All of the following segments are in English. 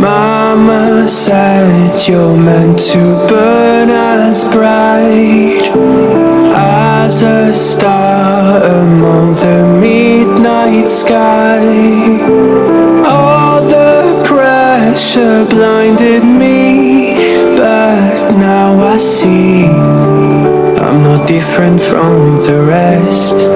Mama said you're meant to burn as bright As a star among the midnight sky. All the pressure blinded me But now I see I'm not different from the rest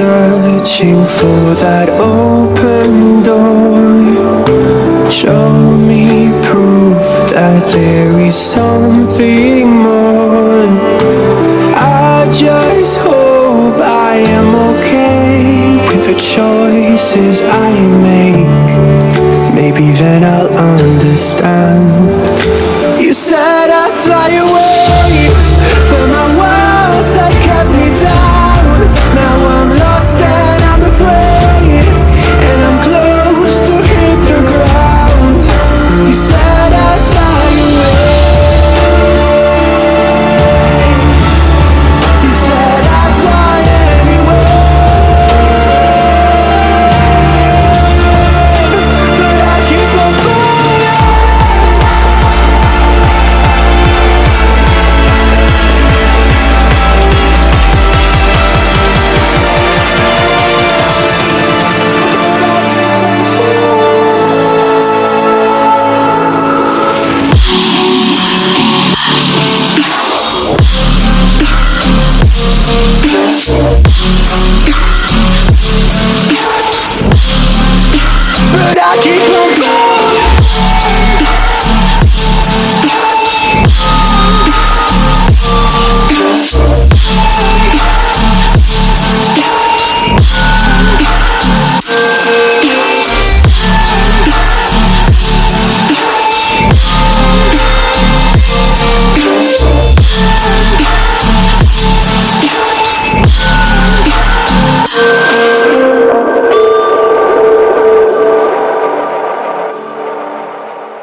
searching for that open door. Show me proof that there is something more. I just hope I am okay with the choices I make. Maybe then I'll understand. but I keep on going.